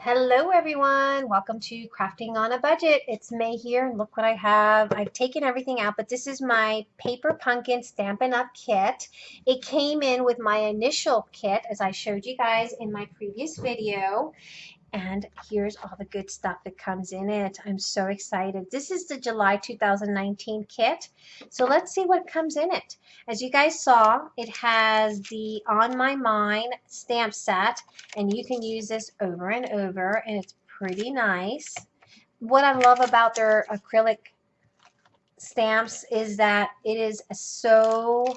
Hello everyone, welcome to Crafting on a Budget. It's May here and look what I have. I've taken everything out, but this is my Paper Pumpkin Stampin' Up! kit. It came in with my initial kit as I showed you guys in my previous video and here's all the good stuff that comes in it. I'm so excited. This is the July 2019 kit. So let's see what comes in it. As you guys saw, it has the On My Mind stamp set and you can use this over and over and it's pretty nice. What I love about their acrylic stamps is that it is so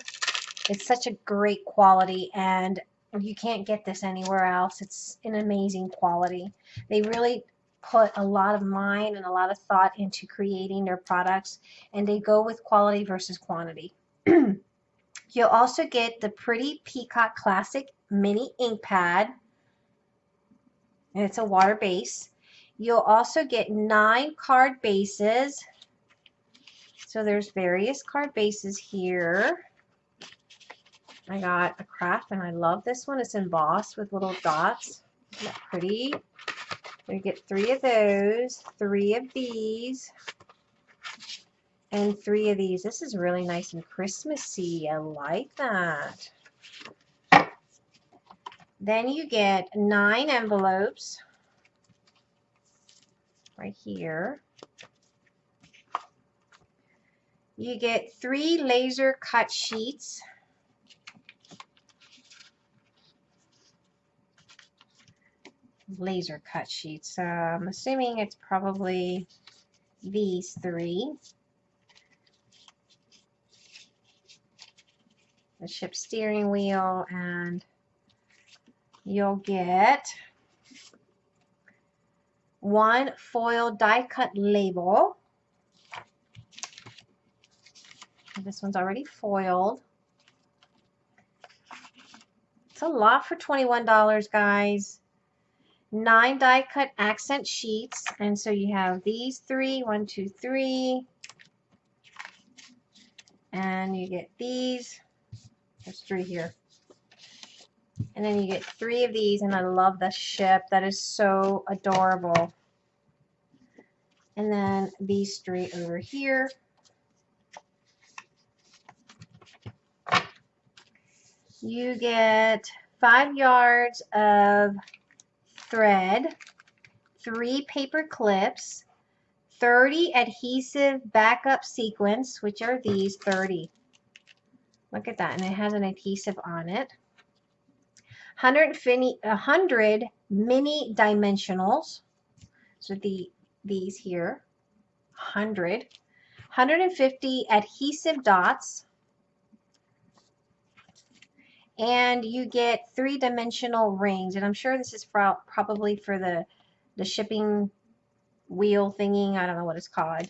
it's such a great quality and you can't get this anywhere else. It's an amazing quality. They really put a lot of mind and a lot of thought into creating their products and they go with quality versus quantity. You'll also get the pretty Peacock Classic Mini Ink Pad and it's a water base. You'll also get nine card bases. So there's various card bases here. I got a craft and I love this one. It's embossed with little dots. Isn't that pretty? We get three of those, three of these, and three of these. This is really nice and Christmassy. I like that. Then you get nine envelopes right here. You get three laser cut sheets. Laser cut sheets. So I'm assuming it's probably these three. The ship steering wheel and you'll get one foil die cut label. This one's already foiled. It's a lot for $21, guys nine die cut accent sheets. And so you have these three one two three. And you get these. There's three here. And then you get three of these and I love the ship. That is so adorable. And then these three over here. You get five yards of thread, three paper clips, 30 adhesive backup sequins, which are these 30. Look at that, and it has an adhesive on it. 100 mini dimensionals, so the these here, 100. 150 adhesive dots, and you get three-dimensional rings and I'm sure this is pro probably for the the shipping wheel thingy I don't know what it's called.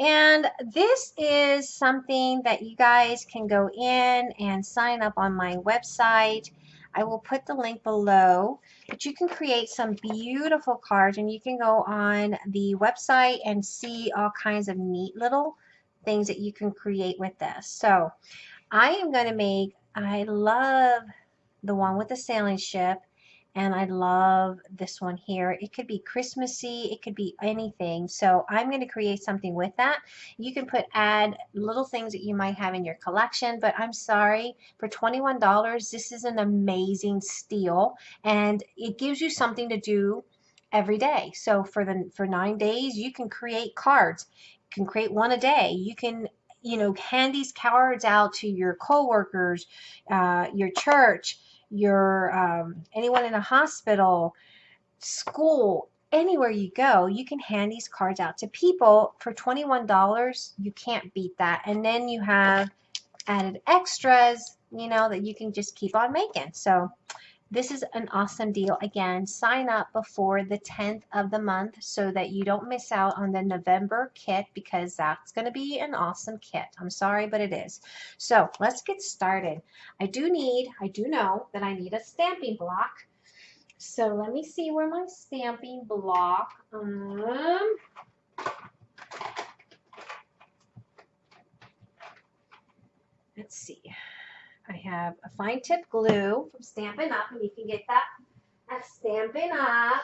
And this is something that you guys can go in and sign up on my website. I will put the link below but you can create some beautiful cards and you can go on the website and see all kinds of neat little things that you can create with this. So I am going to make I love the one with the sailing ship and I love this one here. It could be Christmassy, it could be anything. So I'm going to create something with that. You can put add little things that you might have in your collection, but I'm sorry, for $21, this is an amazing steal and it gives you something to do every day. So for the for nine days, you can create cards. You can create one a day. You can you know, hand these cards out to your coworkers, uh, your church, your um, anyone in a hospital, school, anywhere you go, you can hand these cards out to people for $21. You can't beat that. And then you have added extras, you know, that you can just keep on making. So this is an awesome deal. Again, sign up before the 10th of the month so that you don't miss out on the November kit because that's going to be an awesome kit. I'm sorry, but it is. So let's get started. I do need, I do know that I need a stamping block. So let me see where my stamping block, um, let's see. I have a fine tip glue from Stampin' Up, and you can get that at Stampin' Up.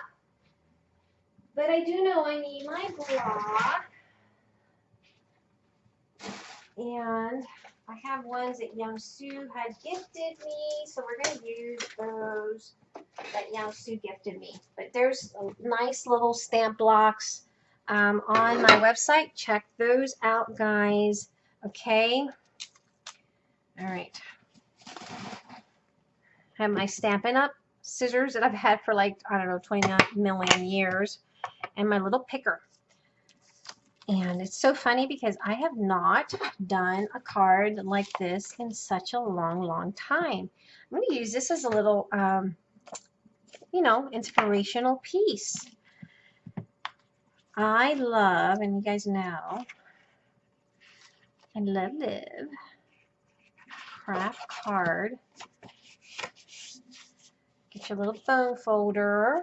But I do know I need my block. And I have ones that Young Sue had gifted me, so we're going to use those that Young Sue gifted me. But there's nice little stamp blocks um, on my website. Check those out, guys. Okay. All right. I have my Stampin' Up! scissors that I've had for like, I don't know, 29 million years. And my little picker. And it's so funny because I have not done a card like this in such a long, long time. I'm going to use this as a little, um, you know, inspirational piece. I love, and you guys know, I love, live craft card. Get your little bone folder.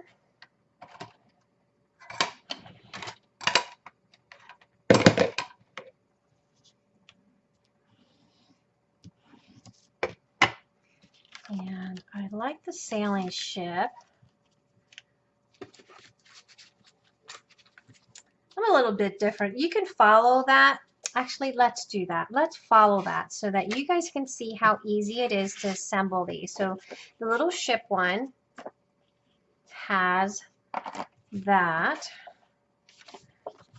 And I like the sailing ship. I'm a little bit different. You can follow that. Actually, let's do that. Let's follow that so that you guys can see how easy it is to assemble these. So the little ship one has that.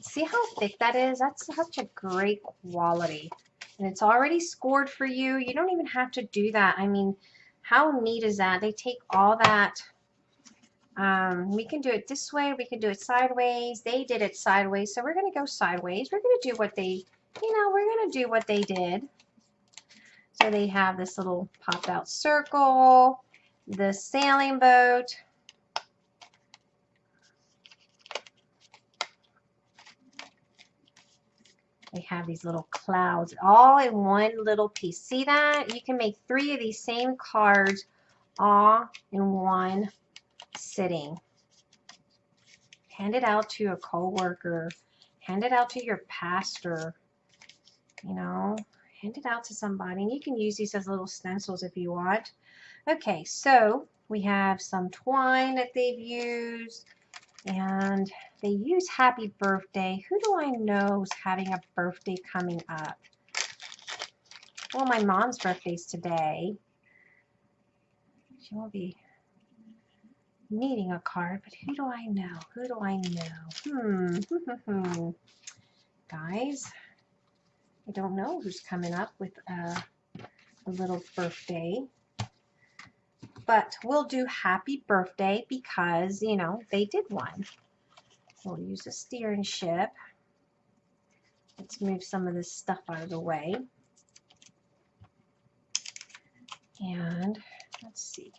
See how thick that is? That's such a great quality. And it's already scored for you. You don't even have to do that. I mean, how neat is that? They take all that. Um, we can do it this way. We can do it sideways. They did it sideways. So we're going to go sideways. We're going to do what they, you know, we're going to do what they did. So they have this little popped out circle, the sailing boat, They have these little clouds all in one little piece. See that? You can make three of these same cards all in one sitting. Hand it out to a coworker. Hand it out to your pastor. You know, hand it out to somebody. And you can use these as little stencils if you want. Okay, so we have some twine that they've used. And they use happy birthday. Who do I know is having a birthday coming up? Well, my mom's birthday's today. She won't be needing a card, but who do I know? Who do I know? Hmm. hmm, hmm, hmm. Guys, I don't know who's coming up with a, a little birthday. But we'll do happy birthday because, you know, they did one. We'll use a steering ship. Let's move some of this stuff out of the way. And let's see.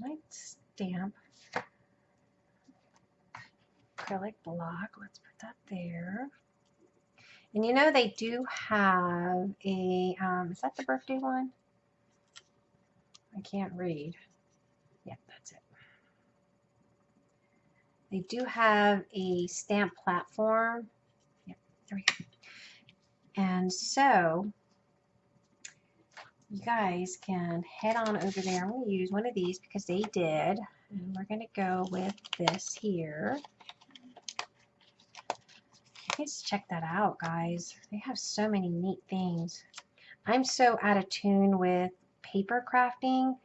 My stamp? acrylic block. Let's put that there. And you know they do have a, um, is that the birthday one? I can't read. Yeah, that's it. They do have a stamp platform. Yeah, there we go. And so you guys can head on over there. I'm going to use one of these because they did. And we're going to go with this here please check that out, guys. They have so many neat things. I'm so out of tune with paper crafting,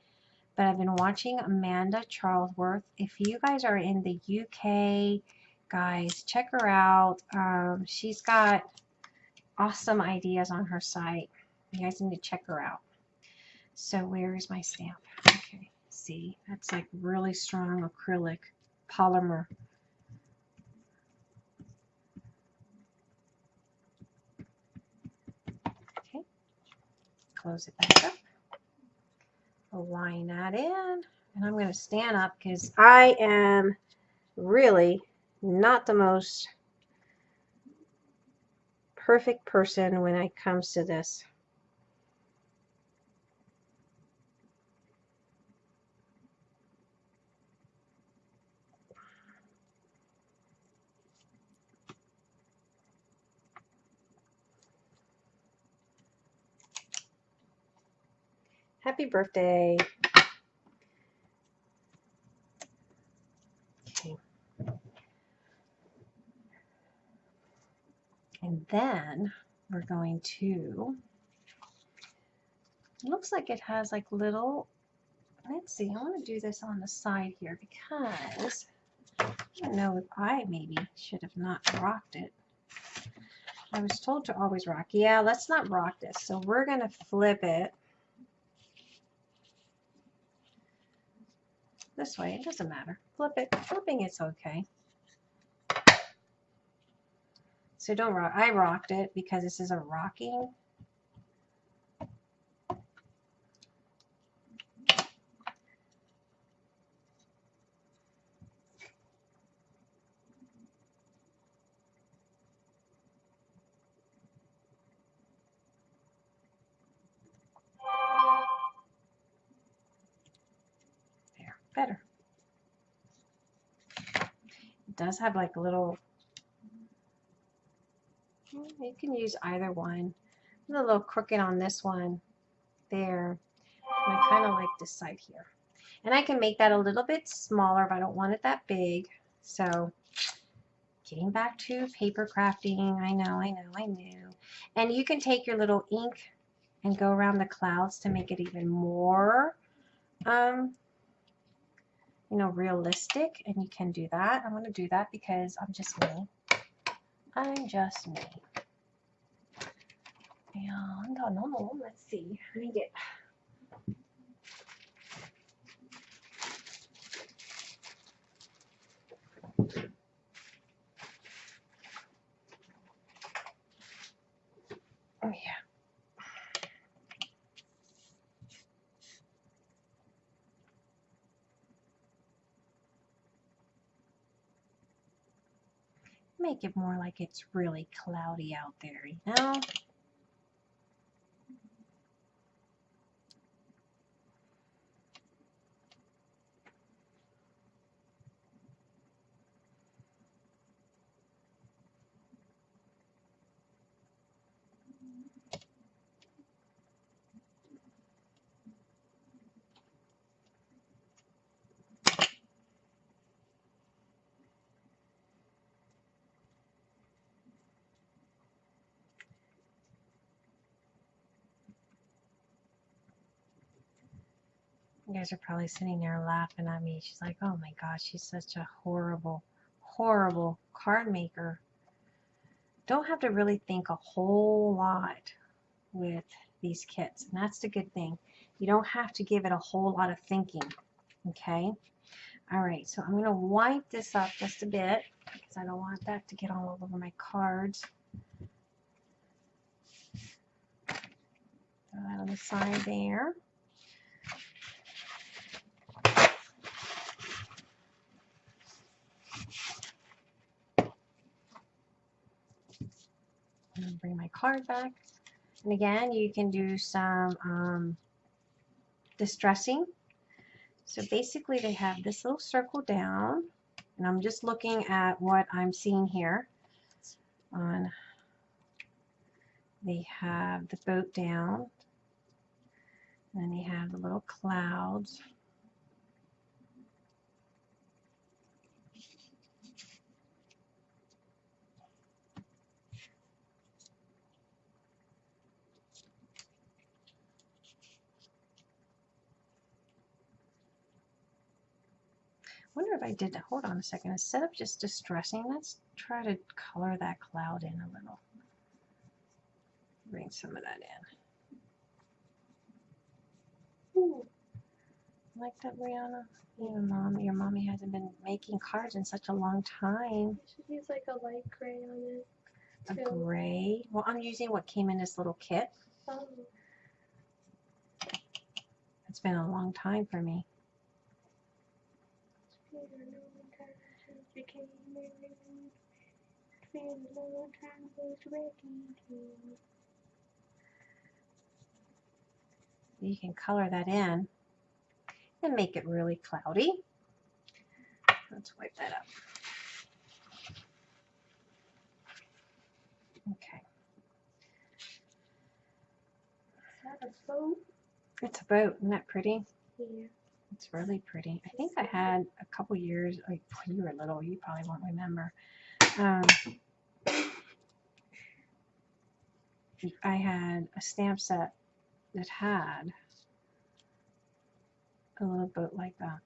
but I've been watching Amanda Charlesworth. If you guys are in the UK, guys, check her out. Um, she's got awesome ideas on her site. You guys need to check her out. So where is my stamp? Okay, see, that's like really strong acrylic polymer. Okay, close it back up. Align that in. And I'm going to stand up because I am really not the most perfect person when it comes to this. Happy birthday. Okay. And then we're going to, looks like it has like little, let's see, I want to do this on the side here because I don't know if I maybe should have not rocked it. I was told to always rock. Yeah, let's not rock this. So we're going to flip it this way. It doesn't matter. Flip it. Flipping it's okay. So don't rock. I rocked it because this is a rocking. There, better. It does have like a little you can use either one. a little crooked on this one there. And I kind of like this side here. And I can make that a little bit smaller if I don't want it that big. So getting back to paper crafting. I know, I know, I knew. And you can take your little ink and go around the clouds to make it even more, um, you know, realistic. And you can do that. I'm going to do that because I'm just me. I'm just me. And oh, no, no, let's see. Let me get. Oh, yeah. Make it more like it's really cloudy out there, you know? You guys are probably sitting there laughing at me. She's like, oh my gosh, she's such a horrible, horrible card maker. Don't have to really think a whole lot with these kits. And that's the good thing. You don't have to give it a whole lot of thinking. Okay? All right, so I'm going to wipe this up just a bit because I don't want that to get all over my cards. Throw that on the side there. Bring my card back. And again, you can do some um, distressing. So basically they have this little circle down and I'm just looking at what I'm seeing here on they have the boat down and then they have the little clouds wonder if I did that. Hold on a second. Instead of just distressing, let's try to color that cloud in a little. Bring some of that in. Ooh. Like that, Brianna? Your mom, your mommy hasn't been making cards in such a long time. Should use like a light gray on it. A gray. Well, I'm using what came in this little kit. Oh, It's been a long time for me. Peter, no one time since we came married. It's been a time was ready to. You can color that in and make it really cloudy. Let's wipe that up. Okay. Is that a boat? It's a boat. Isn't that pretty? Yeah. It's really pretty. I think I had a couple years, like when you were little, you probably won't remember. Um, I had a stamp set that had a little boat like that.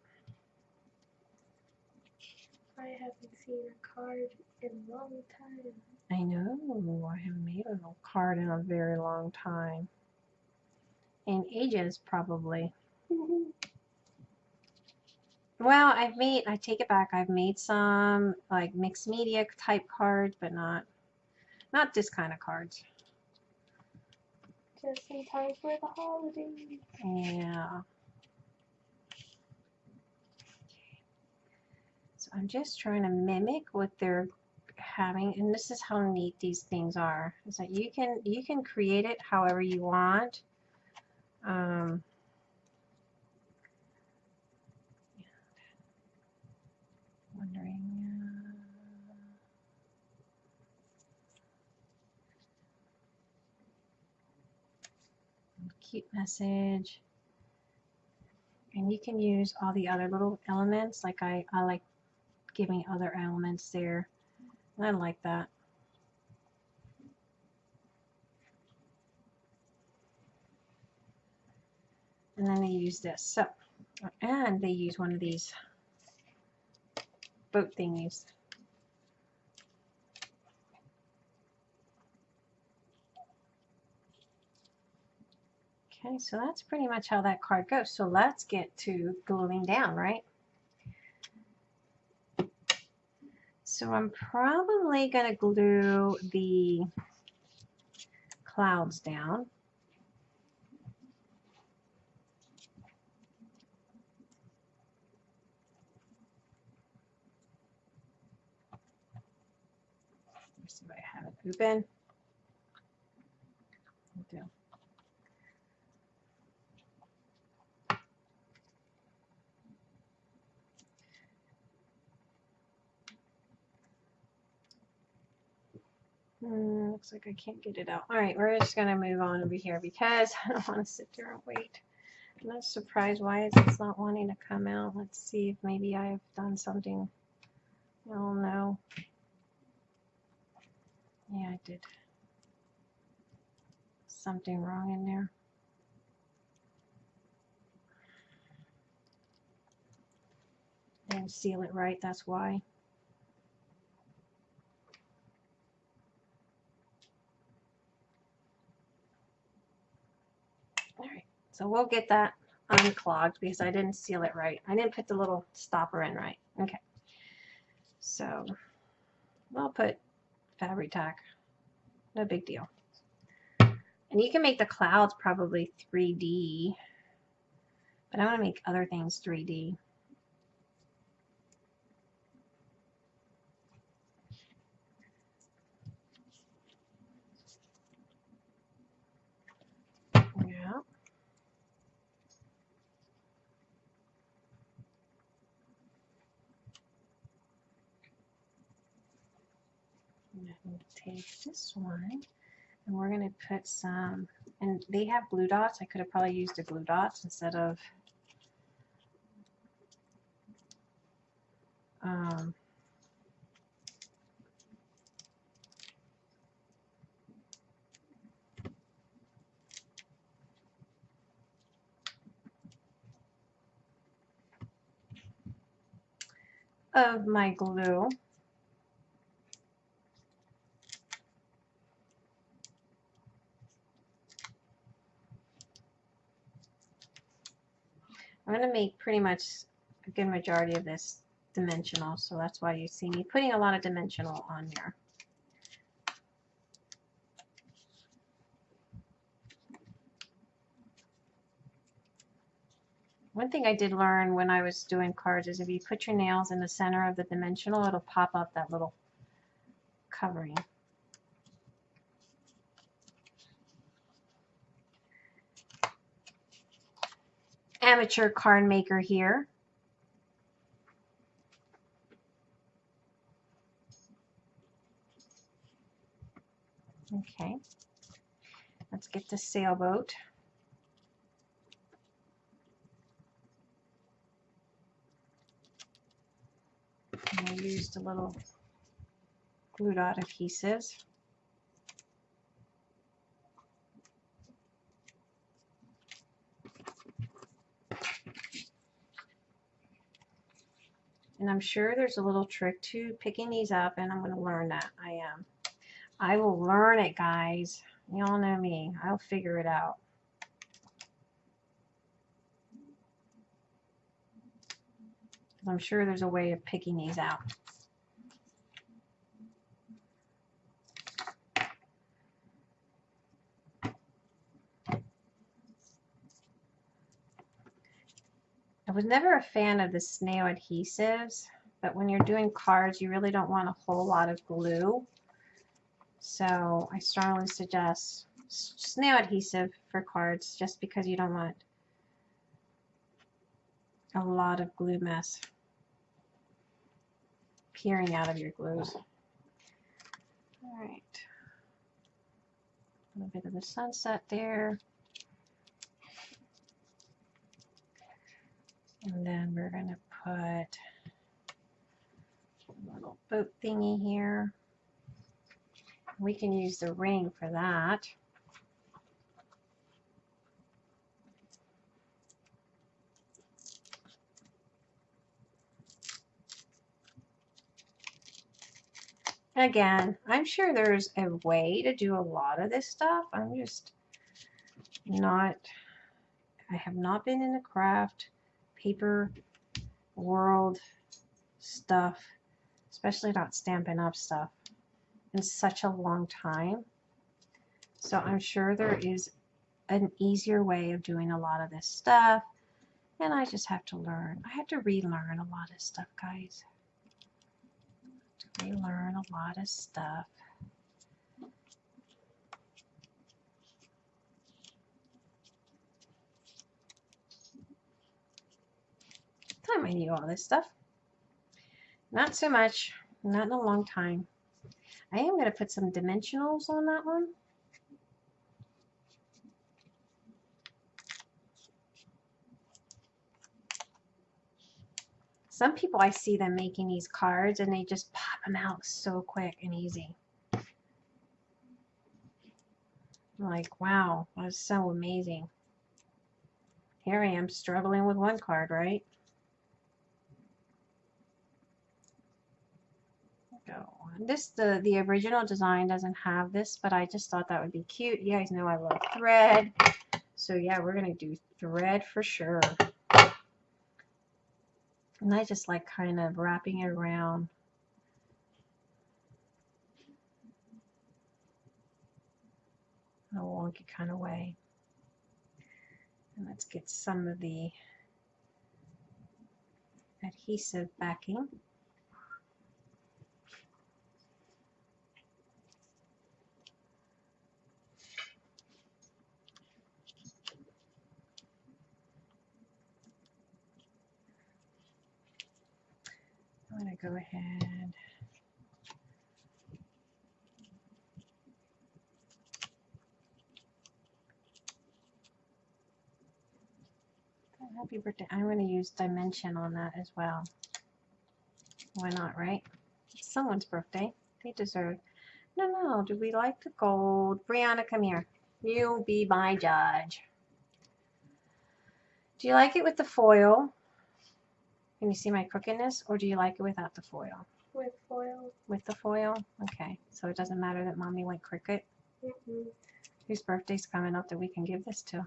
I haven't seen a card in a long time. I know. I haven't made a little card in a very long time. In ages, probably. Well, I've made, I take it back. I've made some like mixed media type cards, but not, not this kind of cards. Just in time for the holidays. Yeah. So I'm just trying to mimic what they're having, and this is how neat these things are. Is that you can you can create it however you want. Um, cute message. And you can use all the other little elements. Like I, I like giving other elements there. And I like that. And then they use this. So, and they use one of these boat thingies. Okay, so that's pretty much how that card goes. So let's get to gluing down, right? So I'm probably going to glue the clouds down. Let's see if I have it open. I do. Hmm, looks like I can't get it out. All right, we're just gonna move on over here because I don't want to sit there and wait. I'm not surprised why it's not wanting to come out. Let's see if maybe I've done something. Oh no. Yeah, I did something wrong in there. Didn't seal it right, that's why. All right, so we'll get that unclogged because I didn't seal it right. I didn't put the little stopper in right. Okay. So I'll put Fabri-Tac. No big deal. And you can make the clouds probably 3D. But I want to make other things 3D. Yeah. And then take this one and we're going to put some, and they have glue dots. I could have probably used the glue dots instead of um, of my glue. I'm going to make pretty much a good majority of this dimensional, so that's why you see me putting a lot of dimensional on there. One thing I did learn when I was doing cards is if you put your nails in the center of the dimensional, it'll pop up that little covering. amateur card maker here. Okay, let's get the sailboat. And I used a little glue dot adhesives. And I'm sure there's a little trick to picking these up and I'm going to learn that. I am. I will learn it, guys. Y'all know me. I'll figure it out. I'm sure there's a way of picking these out. Was never a fan of the snail adhesives, but when you're doing cards, you really don't want a whole lot of glue. So I strongly suggest snail adhesive for cards just because you don't want a lot of glue mess peering out of your glues. All right. A little bit of the sunset there. And then we're going to put a little boat thingy here. We can use the ring for that. Again, I'm sure there's a way to do a lot of this stuff. I'm just not, I have not been in the craft paper world stuff, especially not Stampin' Up stuff, in such a long time. So I'm sure there is an easier way of doing a lot of this stuff. And I just have to learn. I have to relearn a lot of stuff, guys. To relearn a lot of stuff. Time I knew all this stuff. Not so much, not in a long time. I am going to put some dimensionals on that one. Some people I see them making these cards and they just pop them out so quick and easy. Like, wow, that's so amazing. Here I am struggling with one card, right? go. This the the original design doesn't have this, but I just thought that would be cute. You guys know I love thread, so yeah, we're gonna do thread for sure. And I just like kind of wrapping it around. In a wonky kind of way. And let's get some of the adhesive backing. I'm going to go ahead. Happy birthday. I'm going to use dimension on that as well. Why not, right? It's someone's birthday. They deserve. No, no. Do we like the gold? Brianna, come here. You be my judge. Do you like it with the foil? Can you see my crookedness or do you like it without the foil? With foil. With the foil? Okay, so it doesn't matter that mommy went crooked. Mm -hmm. Whose birthday's coming up that we can give this to?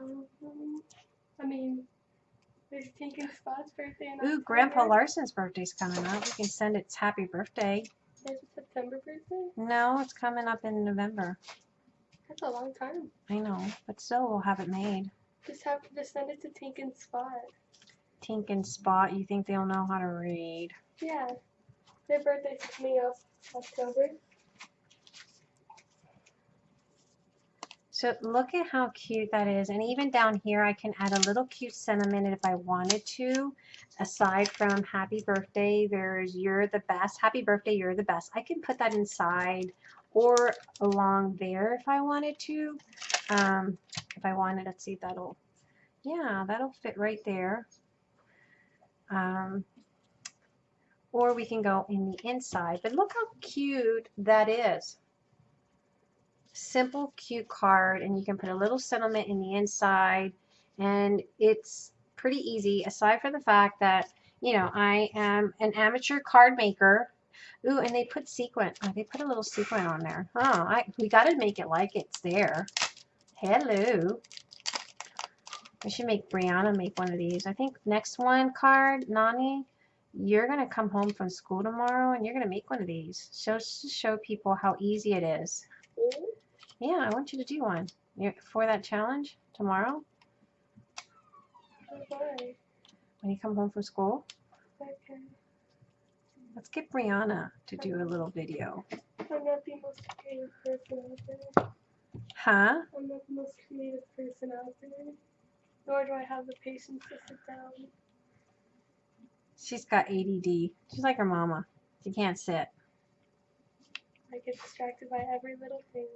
Um, I mean, there's Tink and Spot's birthday. In Ooh, Grandpa Larson's birthday's coming up. We can send its happy birthday. Is it September birthday? No, it's coming up in November. That's a long time. I know, but still we'll have it made. Just have to just send it to Tink and Spot. Tink and Spot, you think they'll know how to read? Yeah. Their birthday's coming up October. So look at how cute that is. And even down here, I can add a little cute sentiment if I wanted to. Aside from happy birthday, there's you're the best. Happy birthday, you're the best. I can put that inside or along there if I wanted to. Um, if I wanted, let's see, that'll, yeah, that'll fit right there. Um, or we can go in the inside. But look how cute that is. Simple, cute card, and you can put a little sentiment in the inside, and it's pretty easy, aside from the fact that, you know, I am an amateur card maker. Ooh, and they put sequin. Oh, they put a little sequin on there. Oh, I, we got to make it like it's there. Hello. I should make Brianna make one of these. I think next one card, Nani, you're going to come home from school tomorrow and you're going to make one of these. Just to show people how easy it is. Mm, Yeah, I want you to do one You're, for that challenge tomorrow Why? when you come home from school. Okay. Let's get Brianna to do a little video. I'm not the most creative person out there. Huh? I'm not the most creative person out there. Nor do I have the patience to sit down. She's got ADD. She's like her mama. She can't sit. I get distracted by every little thing.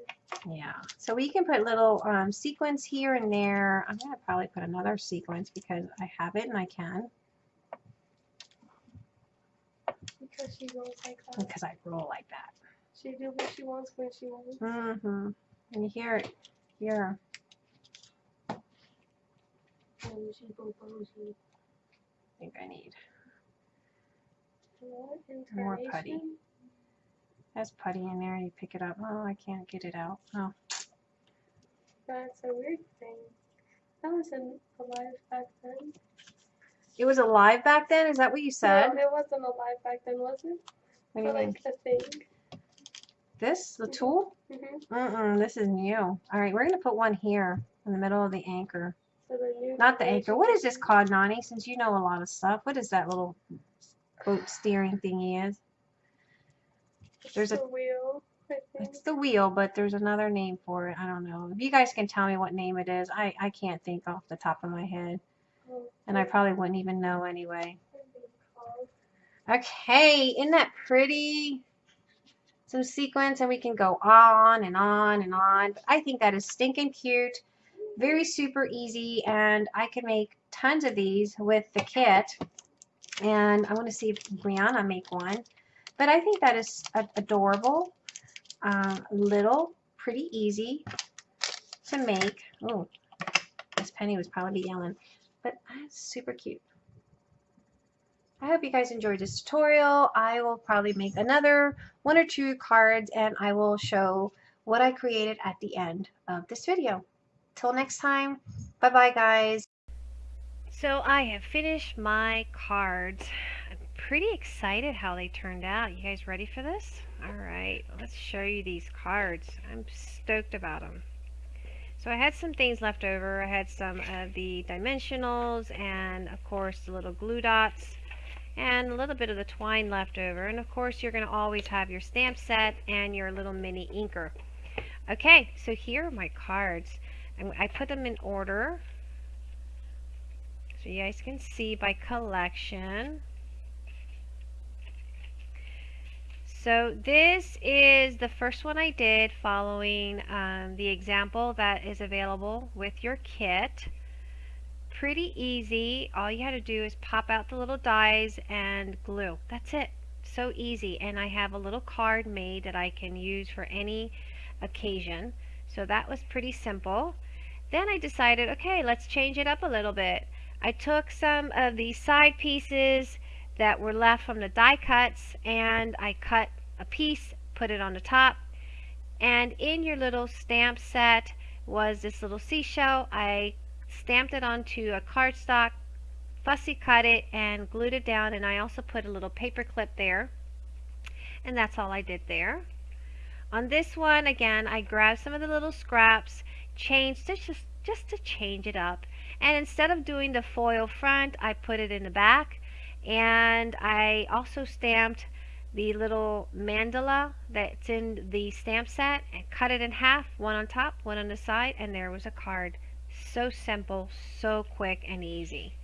Yeah. So we can put little um, sequins here and there. I'm going to probably put another sequence because I have it and I can Because she rolls like that. because I roll like that. She do what she wants when she wants. Mm-hmm. And you hear it here. Bougie, bougie. I think I need. More putty. There's putty in there. You pick it up. Oh, I can't get it out. Oh. That's a weird thing. That wasn't alive back then. It was alive back then? Is that what you said? No, it wasn't alive back then, was it? What do you mean? like a thing. This? The tool? Mm-hmm. Mm-mm. This is new. All right. We're going to put one here in the middle of the anchor. So the new Not the anchor. What is this called, Nani? Since you know a lot of stuff. What is that little boat steering thingy is? there's a- wheel. It's the wheel, but there's another name for it. I don't know. If you guys can tell me what name it is, I, I can't think off the top of my head. And I probably wouldn't even know anyway. what is it called? Okay, isn't that pretty? Some sequence and we can go on and on and on. But I think that is stinking cute. Very super easy and I can make tons of these with the kit. And I want to see if Brianna make one. But I think that is adorable. Um, little, pretty easy to make. Oh, Miss Penny was probably yelling. But that's super cute. I hope you guys enjoyed this tutorial. I will probably make another one or two cards and I will show what I created at the end of this video. Till next time, bye bye guys. So I have finished my cards. I'm pretty excited how they turned out. You guys ready for this? Alright, let's show you these cards. I'm stoked about them. So I had some things left over. I had some of the dimensionals and of course the little glue dots and a little bit of the twine left over. And of course, you're going to always have your stamp set and your little mini inker. Okay, so here are my cards. I put them in order so you guys can see by collection. So this is the first one I did following um, the example that is available with your kit pretty easy. All you had to do is pop out the little dies and glue. That's it. So easy. And I have a little card made that I can use for any occasion. So that was pretty simple. Then I decided, okay, let's change it up a little bit. I took some of the side pieces that were left from the die cuts and I cut a piece, put it on the top. And in your little stamp set was this little seashell. I stamped it onto a cardstock, fussy cut it, and glued it down. And I also put a little paper clip there. And that's all I did there. On this one, again, I grabbed some of the little scraps, changed it just, just to change it up. And instead of doing the foil front, I put it in the back. And I also stamped the little mandala that's in the stamp set and cut it in half, one on top, one on the side, and there was a card. So simple, so quick and easy.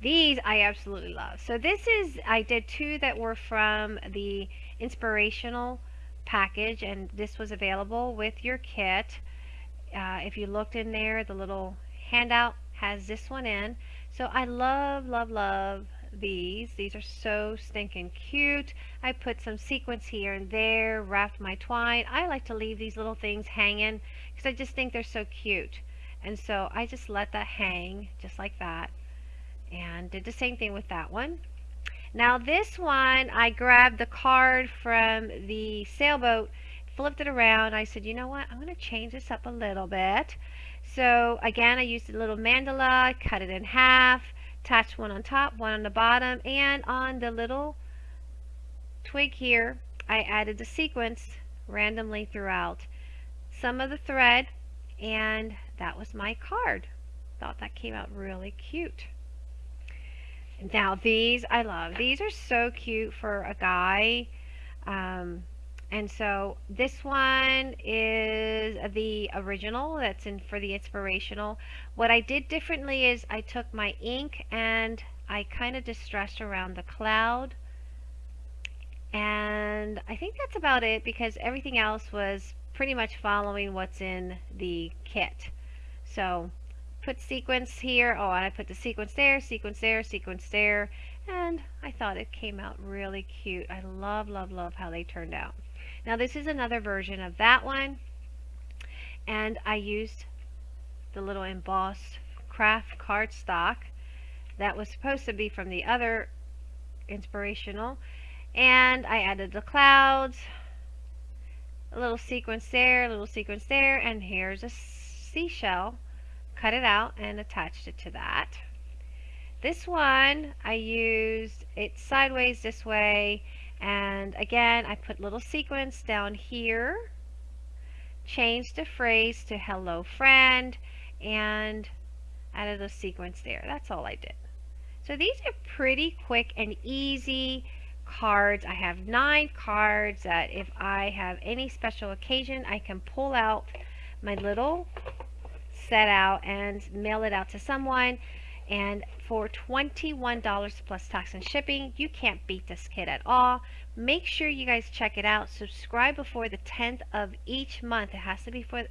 These I absolutely love. So this is, I did two that were from the inspirational package and this was available with your kit. Uh, if you looked in there, the little handout has this one in. So I love, love, love these. These are so stinking cute. I put some sequins here and there, wrapped my twine. I like to leave these little things hanging because I just think they're so cute. And so I just let that hang just like that. And did the same thing with that one. Now this one, I grabbed the card from the sailboat, flipped it around. I said, you know what, I'm going to change this up a little bit. So again, I used a little mandala, cut it in half, attached one on top, one on the bottom, and on the little twig here, I added the sequins randomly throughout some of the thread, and that was my card. Thought that came out really cute. Now these I love. These are so cute for a guy. Um, and so this one is the original that's in for the inspirational. What I did differently is I took my ink and I kind of distressed around the cloud. And I think that's about it because everything else was pretty much following what's in the kit. So put sequins here. Oh, and I put the sequins there, sequins there, sequins there. And I thought it came out really cute. I love, love, love how they turned out. Now this is another version of that one. And I used the little embossed craft cardstock that was supposed to be from the other inspirational. And I added the clouds, a little sequins there, a little sequins there, and here's a seashell. Cut it out and attached it to that. This one, I used it sideways this way and again, I put little sequins down here, changed the phrase to hello friend, and added a sequins there. That's all I did. So these are pretty quick and easy cards. I have nine cards that if I have any special occasion, I can pull out my little set out and mail it out to someone. And for $21 plus tax and shipping, you can't beat this kit at all. Make sure you guys check it out. Subscribe before the 10th of each month. It has to be for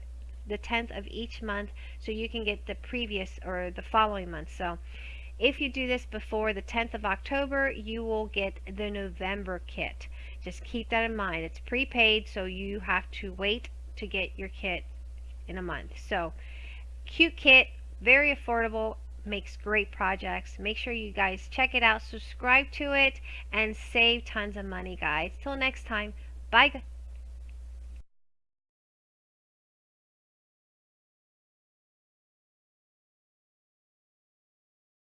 the 10th of each month so you can get the previous or the following month. So if you do this before the 10th of October, you will get the November kit. Just keep that in mind. It's prepaid, so you have to wait to get your kit in a month. So cute kit, very affordable, makes great projects. Make sure you guys check it out, subscribe to it, and save tons of money, guys. Till next time, bye.